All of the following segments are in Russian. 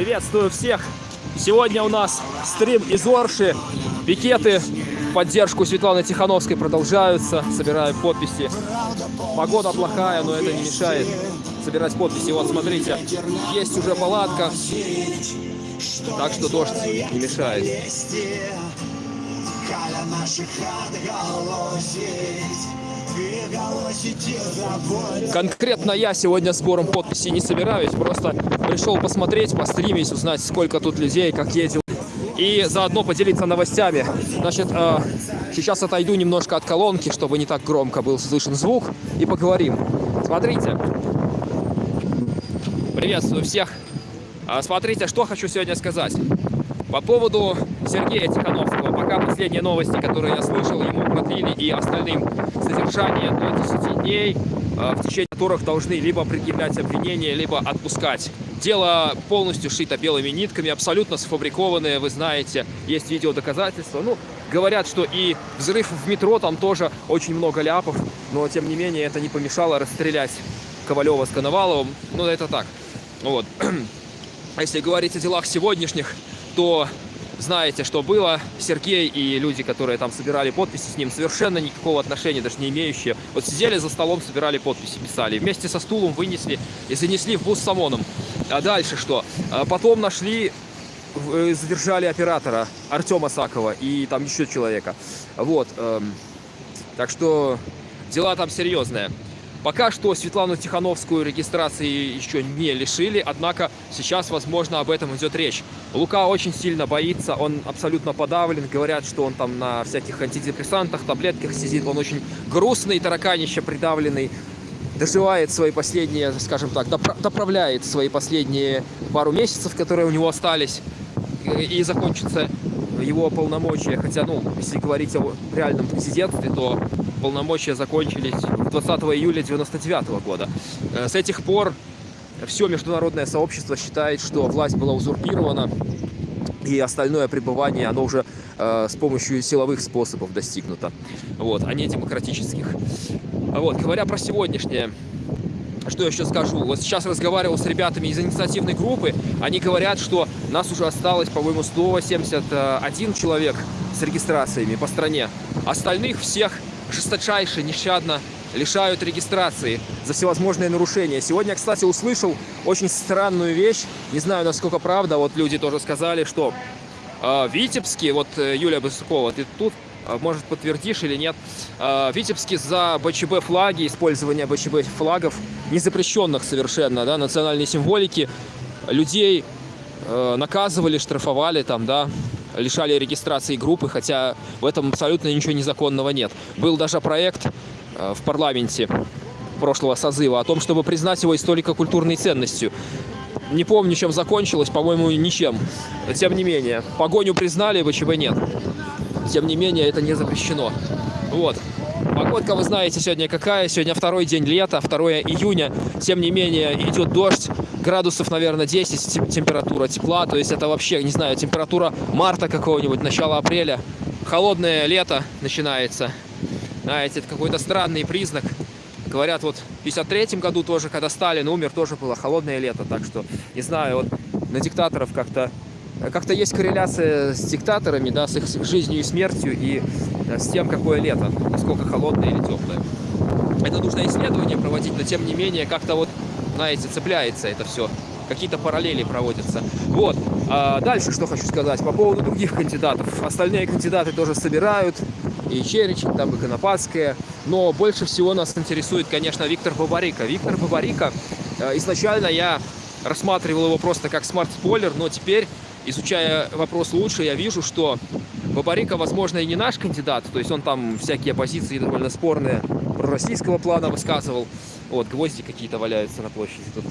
Приветствую всех! Сегодня у нас стрим из Орши. Пикеты в поддержку Светланы Тихановской продолжаются. Собираем подписи. Погода плохая, но это не мешает собирать подписи. Вот, смотрите, есть уже палатка. Так что дождь не мешает. Конкретно я сегодня сбором подписей не собираюсь, просто пришел посмотреть, постримить, узнать, сколько тут людей, как ездил. И заодно поделиться новостями. Значит, э, сейчас отойду немножко от колонки, чтобы не так громко был слышен звук, и поговорим. Смотрите. Приветствую всех. А, смотрите, что хочу сегодня сказать. По поводу Сергея Тихановского. Пока последние новости, которые я слышал, ему продлили и остальным содержание до 10 дней, а, в течение которых должны либо предъявлять обвинения, либо отпускать. Дело полностью шито белыми нитками, абсолютно сфабрикованное, вы знаете, есть видеодоказательства. Ну, говорят, что и взрыв в метро, там тоже очень много ляпов, но тем не менее это не помешало расстрелять Ковалева с Коноваловым. Ну, это так. Вот. Если говорить о делах сегодняшних, то знаете, что было. Сергей и люди, которые там собирали подписи с ним, совершенно никакого отношения, даже не имеющие. Вот сидели за столом, собирали подписи, писали. Вместе со стулом вынесли и занесли в бус с ОМОНом. А дальше что? А потом нашли, э, задержали оператора Артема Сакова и там еще человека. Вот. Эм, так что дела там серьезные. Пока что Светлану Тихановскую регистрации еще не лишили, однако сейчас, возможно, об этом идет речь. Лука очень сильно боится, он абсолютно подавлен, говорят, что он там на всяких антидепрессантах, таблетках сидит, он очень грустный, тараканище придавленный, доживает свои последние, скажем так, доправляет свои последние пару месяцев, которые у него остались, и закончится его полномочия, хотя, ну, если говорить о реальном президентстве, то полномочия закончились 20 июля 99 года. Э, с этих пор все международное сообщество считает, что власть была узурпирована, и остальное пребывание, оно уже э, с помощью силовых способов достигнуто, вот, а не демократических. Вот, говоря про сегодняшнее, что еще скажу? Вот сейчас разговаривал с ребятами из инициативной группы. Они говорят, что нас уже осталось, по-моему, 171 человек с регистрациями по стране. Остальных всех жесточайше, нещадно лишают регистрации за всевозможные нарушения. Сегодня, кстати, услышал очень странную вещь. Не знаю, насколько правда. Вот люди тоже сказали, что э, Витебске, вот э, Юлия Басукова, ты тут, э, может, подтвердишь или нет, э, Витебске за БЧБ флаги, использование БЧБ флагов, не запрещенных совершенно, да, национальной символики, людей э, наказывали, штрафовали там, да, лишали регистрации группы, хотя в этом абсолютно ничего незаконного нет. Был даже проект э, в парламенте прошлого созыва о том, чтобы признать его историко-культурной ценностью. Не помню, чем закончилось, по-моему, ничем. Тем не менее, погоню признали, ВЧБ нет. Тем не менее, это не запрещено. Вот. Погодка, вы знаете, сегодня какая. Сегодня второй день лета, 2 июня. Тем не менее, идет дождь. Градусов, наверное, 10 температура тепла. То есть это вообще, не знаю, температура марта какого-нибудь, начала апреля. Холодное лето начинается. Знаете, это какой-то странный признак. Говорят, вот в 53 году тоже, когда Сталин умер, тоже было холодное лето. Так что, не знаю, вот на диктаторов как-то как-то есть корреляция с диктаторами, да, с их жизнью и смертью, и э, с тем, какое лето, насколько холодное или теплое. Это нужно исследование проводить, но тем не менее, как-то вот, знаете, цепляется это все. Какие-то параллели проводятся. Вот. А дальше что хочу сказать по поводу других кандидатов. Остальные кандидаты тоже собирают. И Черечин, там и Конопадская. Но больше всего нас интересует, конечно, Виктор Бабарика. Виктор Бабарика, э, изначально я рассматривал его просто как смарт-спойлер, но теперь изучая вопрос лучше, я вижу, что Бабарика, возможно, и не наш кандидат, то есть он там всякие позиции довольно спорные российского плана высказывал. Вот, гвозди какие-то валяются на площади тут.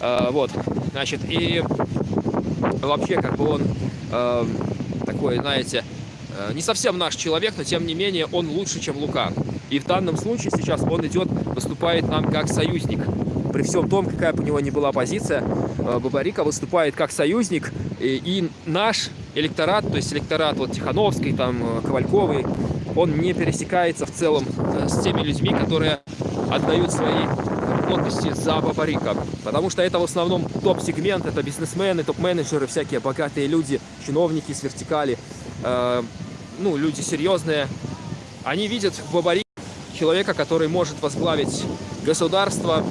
А, вот, значит, и вообще, как бы он э, такой, знаете, э, не совсем наш человек, но тем не менее он лучше, чем Лука. И в данном случае сейчас он идет, выступает нам как союзник при всем том, какая бы у него ни была позиция, э, Бабарика выступает как союзник, и, и наш электорат, то есть электорат вот Тихановской, там, э, Ковальковой, он не пересекается в целом э, с теми людьми, которые отдают свои подписи за Бабарика. Потому что это в основном топ-сегмент, это бизнесмены, топ-менеджеры, всякие богатые люди, чиновники с вертикали, э, ну, люди серьезные. Они видят в Бабарике человека, который может возглавить государство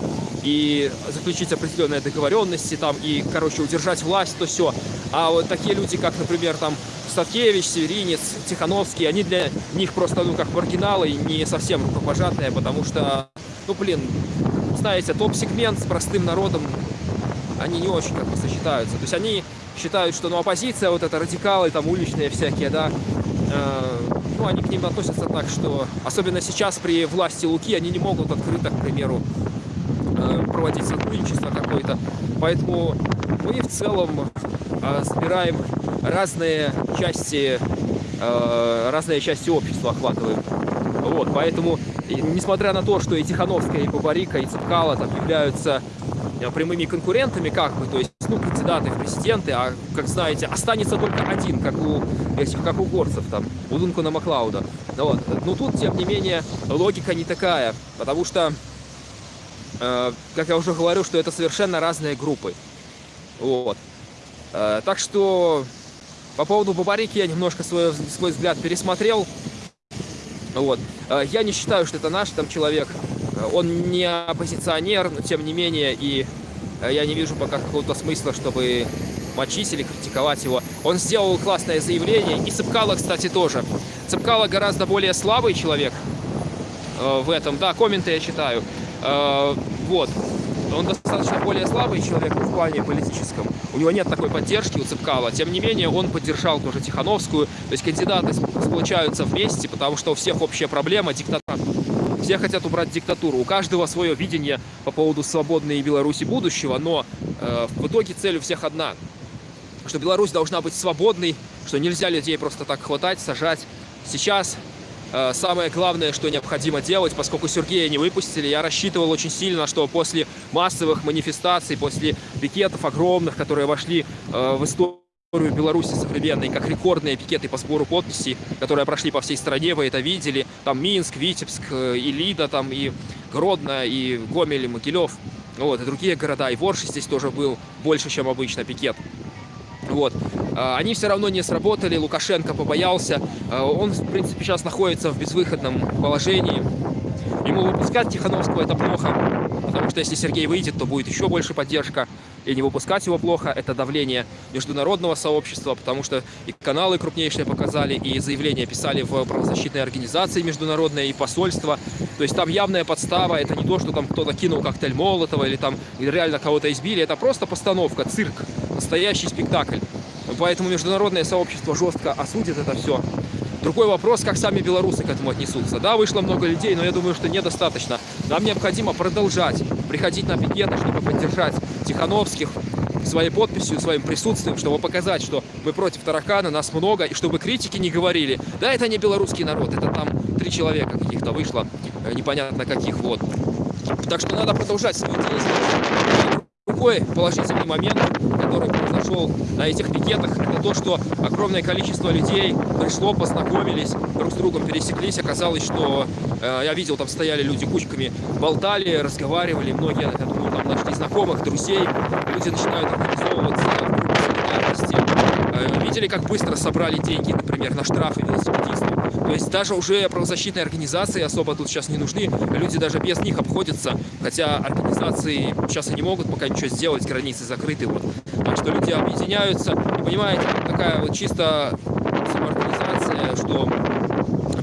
и заключить определенные договоренности там и, короче, удержать власть, то все. А вот такие люди, как, например, там Ставкевич, Северинец, Тихановский, они для них просто, ну, как маргиналы, не совсем рукопожатные, потому что, ну, блин, знаете, топ-сегмент с простым народом, они не очень как бы сочетаются. То есть они считают, что, ну, оппозиция, вот это радикалы, там, уличные всякие, да, э, ну, они к ним относятся так, что, особенно сейчас при власти Луки, они не могут открыто, к примеру, э, проводить сотрудничество какое-то. Поэтому мы в целом э, собираем разные части, э, разные части общества охватываем. Вот, поэтому, несмотря на то, что и Тихановская, и Бабарика, и Цепкала там являются э, прямыми конкурентами, как бы, то есть, ну, кандидаты в президенты, а, как знаете, останется только один, как у как у горцев, там, у Дункана Маклауда. Вот. Но тут, тем не менее, логика не такая, потому что, э, как я уже говорю, что это совершенно разные группы. Вот. Э, так что по поводу Бабарики я немножко свой, свой взгляд пересмотрел. Вот. Э, я не считаю, что это наш там человек. Э, он не оппозиционер, но тем не менее, и я не вижу пока какого-то смысла, чтобы мочить или критиковать его. Он сделал классное заявление, и Цепкало, кстати, тоже. Цепкало гораздо более слабый человек в этом. Да, комменты я читаю. Вот он достаточно более слабый человек в плане политическом. У него нет такой поддержки у Цепкала. Тем не менее, он поддержал тоже Тихановскую. То есть кандидаты сплочаются вместе, потому что у всех общая проблема – диктатура. Все хотят убрать диктатуру. У каждого свое видение по поводу свободной Беларуси будущего, но э, в итоге цель у всех одна. Что Беларусь должна быть свободной, что нельзя людей просто так хватать, сажать. Сейчас самое главное, что необходимо делать, поскольку Сергея не выпустили, я рассчитывал очень сильно, что после массовых манифестаций, после пикетов огромных, которые вошли э, в историю Беларуси современной, как рекордные пикеты по сбору подписей, которые прошли по всей стране, вы это видели. Там Минск, Витебск, э, и Лида, там и Гродно, и Гомель, и Могилев. Вот, и другие города. И Ворши здесь тоже был больше, чем обычно пикет. Вот. А, они все равно не сработали, Лукашенко побоялся. А, он, в принципе, сейчас находится в безвыходном положении. Ему выпускать Тихановского это плохо, потому что если Сергей выйдет, то будет еще больше поддержка. И не выпускать его плохо, это давление международного сообщества, потому что и каналы крупнейшие показали, и заявления писали в правозащитные организации международные, и посольства. То есть там явная подстава, это не то, что там кто-то кинул коктейль Молотова или там реально кого-то избили, это просто постановка, цирк, настоящий спектакль. Поэтому международное сообщество жестко осудит это все. Другой вопрос, как сами белорусы к этому отнесутся. Да, вышло много людей, но я думаю, что недостаточно. Нам необходимо продолжать приходить на пикеты, чтобы поддержать Тихановских своей подписью, своим присутствием, чтобы показать, что мы против таракана, нас много, и чтобы критики не говорили, да, это не белорусский народ, это там три человека каких-то вышло, э, непонятно каких, вот. Так что надо продолжать свои действия. Другой положительный момент, который произошел на этих пикетах, это то, что огромное количество людей пришло, познакомились, друг с другом пересеклись. Оказалось, что э, я видел, там стояли люди кучками, болтали, разговаривали. Многие, я думаю, там нашли знакомых, друзей. Люди начинают организовываться в. Э, видели, как быстро собрали деньги, например, на штрафы велосипедистов. То есть даже уже правозащитные организации особо тут сейчас не нужны. Люди даже без них обходятся. Хотя организации сейчас и не могут пока ничего сделать, границы закрыты. Вот. Так что люди объединяются. И понимаете, такая вот чисто самоорганизация, что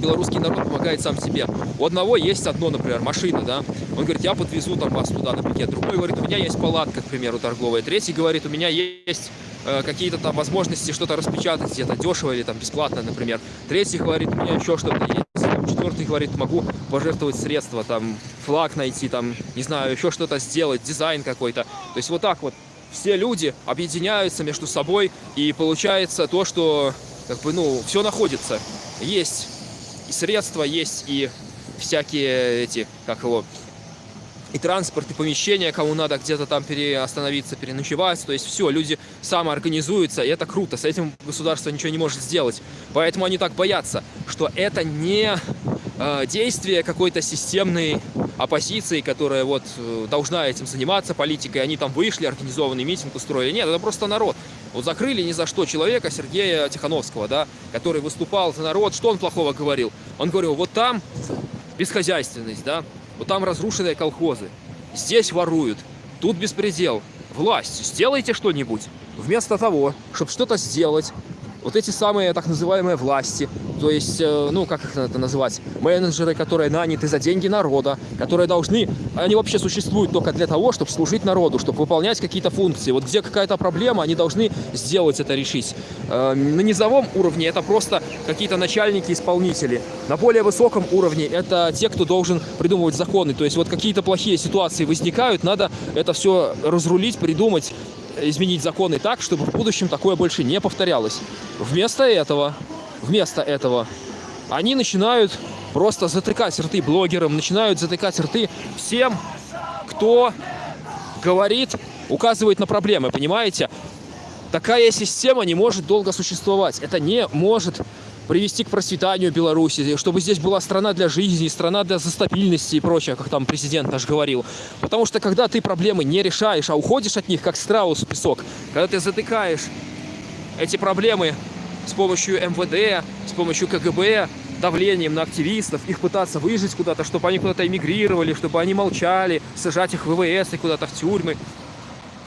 белорусский народ помогает сам себе. У одного есть одно, например, машина, да, он говорит, я подвезу там вас туда на пикет. Другой говорит, у меня есть палатка, к примеру, торговая. Третий говорит, у меня есть какие-то там возможности что-то распечатать где-то дешево или там бесплатно, например. Третий говорит, у меня еще что-то есть. Четвертый говорит, могу пожертвовать средства, там, флаг найти, там, не знаю, еще что-то сделать, дизайн какой-то. То есть вот так вот все люди объединяются между собой, и получается то, что, как бы, ну, все находится. Есть и средства, есть и всякие эти, как его, и транспорт, и помещения, кому надо где-то там переостановиться, переночевать. То есть все, люди самоорганизуются, и это круто. С этим государство ничего не может сделать. Поэтому они так боятся, что это не э, действия какой-то системной оппозиции, которая вот э, должна этим заниматься политикой. Они там вышли, организованный митинг устроили. Нет, это просто народ. Вот закрыли ни за что человека, Сергея Тихановского, да, который выступал за народ. Что он плохого говорил? Он говорил, вот там бесхозяйственность, да, вот там разрушенные колхозы, здесь воруют, тут беспредел. Власть, сделайте что-нибудь. Вместо того, чтобы что-то сделать, вот эти самые так называемые власти, то есть, э, ну, как их это называть, менеджеры, которые наняты за деньги народа, которые должны, они вообще существуют только для того, чтобы служить народу, чтобы выполнять какие-то функции. Вот где какая-то проблема, они должны сделать это, решить. Э, на низовом уровне это просто какие-то начальники-исполнители. На более высоком уровне это те, кто должен придумывать законы. То есть вот какие-то плохие ситуации возникают, надо это все разрулить, придумать, изменить законы так, чтобы в будущем такое больше не повторялось. Вместо этого, вместо этого они начинают просто затыкать рты блогерам, начинают затыкать рты всем, кто говорит, указывает на проблемы, понимаете? Такая система не может долго существовать. Это не может привести к процветанию Беларуси, чтобы здесь была страна для жизни, страна для стабильности и прочее, как там президент наш говорил. Потому что когда ты проблемы не решаешь, а уходишь от них, как страус в песок, когда ты затыкаешь эти проблемы с помощью МВД, с помощью КГБ, давлением на активистов, их пытаться выжить куда-то, чтобы они куда-то эмигрировали, чтобы они молчали, сажать их в ВВС и куда-то в тюрьмы.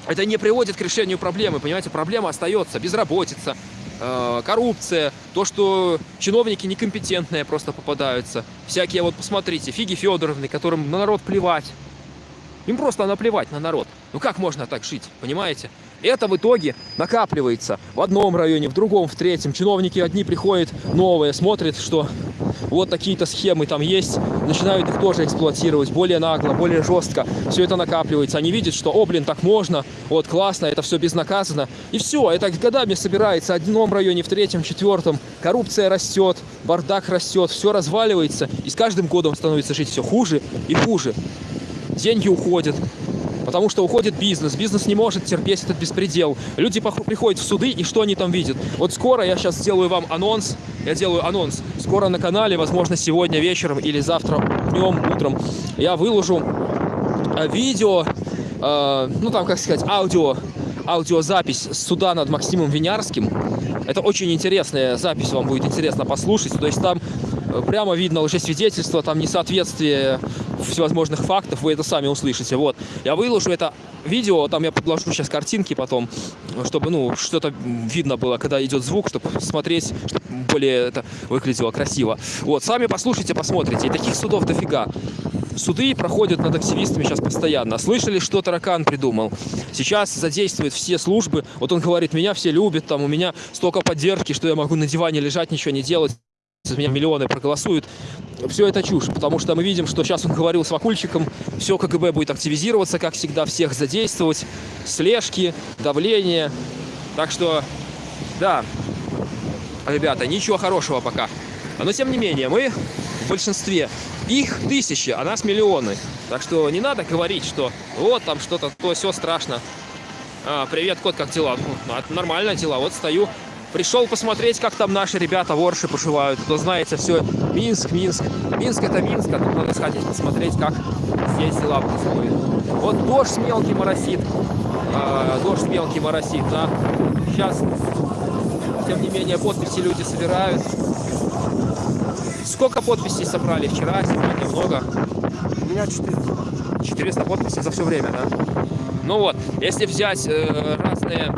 Это не приводит к решению проблемы, понимаете? Проблема остается, безработица, коррупция, то, что чиновники некомпетентные просто попадаются. Всякие, вот посмотрите, Фиги Федоровны, которым на народ плевать. Им просто наплевать на народ. Ну как можно так жить, понимаете? Это в итоге накапливается в одном районе, в другом, в третьем. Чиновники одни приходят новые, смотрят, что вот такие-то схемы там есть, начинают их тоже эксплуатировать более нагло, более жестко. Все это накапливается. Они видят, что, о, блин, так можно, вот классно, это все безнаказанно. И все, это годами собирается в одном районе, в третьем, четвертом. Коррупция растет, бардак растет, все разваливается. И с каждым годом становится жить все хуже и хуже. Деньги уходят, Потому что уходит бизнес, бизнес не может терпеть этот беспредел. Люди приходят в суды, и что они там видят? Вот скоро я сейчас сделаю вам анонс, я делаю анонс. Скоро на канале, возможно, сегодня вечером или завтра днем, утром, я выложу э, видео, э, ну там, как сказать, аудио, аудиозапись суда над Максимом Винярским. Это очень интересная запись, вам будет интересно послушать. То есть там э, прямо видно лжесвидетельство, там несоответствие всевозможных фактов, вы это сами услышите. Вот, я выложу это видео, там я подложу сейчас картинки потом, чтобы, ну, что-то видно было, когда идет звук, чтобы смотреть, чтобы более это выглядело красиво. Вот, сами послушайте, посмотрите. И таких судов дофига. Суды проходят над активистами сейчас постоянно. Слышали, что Таракан придумал? Сейчас задействует все службы. Вот он говорит, меня все любят, там у меня столько поддержки, что я могу на диване лежать, ничего не делать за меня миллионы проголосуют. Все это чушь, потому что мы видим, что сейчас он говорил с Вакульчиком, все КГБ будет активизироваться, как всегда, всех задействовать, слежки, давление. Так что, да, ребята, ничего хорошего пока. Но тем не менее, мы в большинстве. Их тысячи, а нас миллионы. Так что не надо говорить, что вот там что-то, то все страшно. А, привет, кот, как дела? Ну, нормально дела, вот стою Пришел посмотреть, как там наши ребята ворши поживают. Кто знаете, все, Минск, Минск. Минск это Минск, а тут надо сходить посмотреть, как здесь дела происходят. Вот дождь мелкий моросит. А, дождь мелкий моросит, да. Сейчас, тем не менее, подписи люди собирают. Сколько подписей собрали вчера, сегодня много? У меня 400. 400 подписей за все время, да? Ну вот, если взять э, разные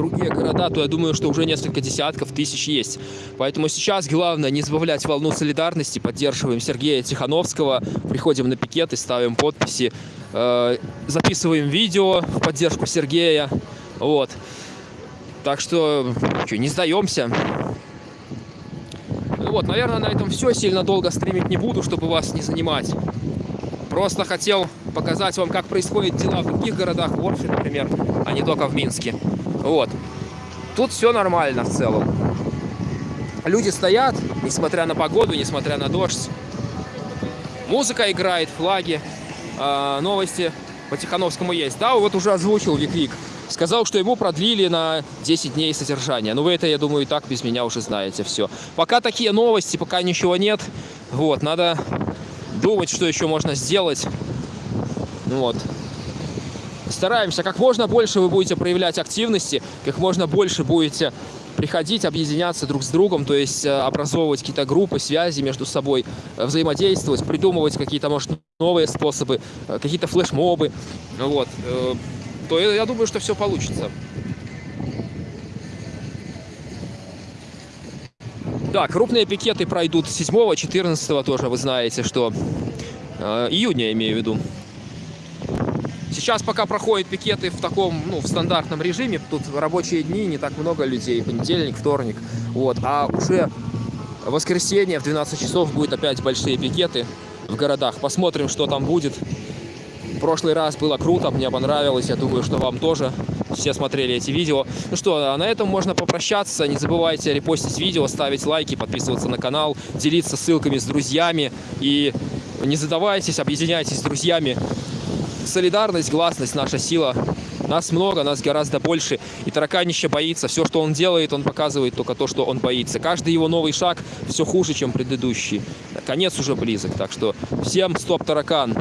другие города, то я думаю, что уже несколько десятков тысяч есть. Поэтому сейчас главное не сбавлять волну солидарности, поддерживаем Сергея Тихановского, приходим на пикеты, ставим подписи, э, записываем видео в поддержку Сергея. Вот. Так что, что, не сдаемся. Ну вот, наверное, на этом все. Сильно долго стримить не буду, чтобы вас не занимать. Просто хотел показать вам, как происходят дела в других городах, в Орфе, например, а не только в Минске. Вот. Тут все нормально в целом. Люди стоят, несмотря на погоду, несмотря на дождь. Музыка играет, флаги, э, новости по Тихановскому есть. Да, вот уже озвучил Виквик. Сказал, что ему продлили на 10 дней содержания. Ну, вы это, я думаю, и так без меня уже знаете все. Пока такие новости, пока ничего нет. Вот, надо думать, что еще можно сделать. Ну Вот. Стараемся, как можно больше вы будете проявлять активности, как можно больше будете приходить, объединяться друг с другом, то есть э, образовывать какие-то группы, связи между собой, э, взаимодействовать, придумывать какие-то, может, новые способы, э, какие-то флешмобы, вот, то я думаю, что все получится. Да, крупные пикеты пройдут 7 14 тоже, вы знаете, что июня имею в виду. Сейчас пока проходят пикеты в таком, ну, в стандартном режиме, тут рабочие дни, не так много людей, понедельник, вторник, вот, а уже в воскресенье в 12 часов будет опять большие пикеты в городах. Посмотрим, что там будет. В прошлый раз было круто, мне понравилось, я думаю, что вам тоже все смотрели эти видео. Ну что, а на этом можно попрощаться. Не забывайте репостить видео, ставить лайки, подписываться на канал, делиться ссылками с друзьями. И не задавайтесь, объединяйтесь с друзьями. Солидарность, гласность – наша сила. Нас много, нас гораздо больше. И тараканище боится. Все, что он делает, он показывает только то, что он боится. Каждый его новый шаг все хуже, чем предыдущий. Конец уже близок. Так что всем стоп, таракан!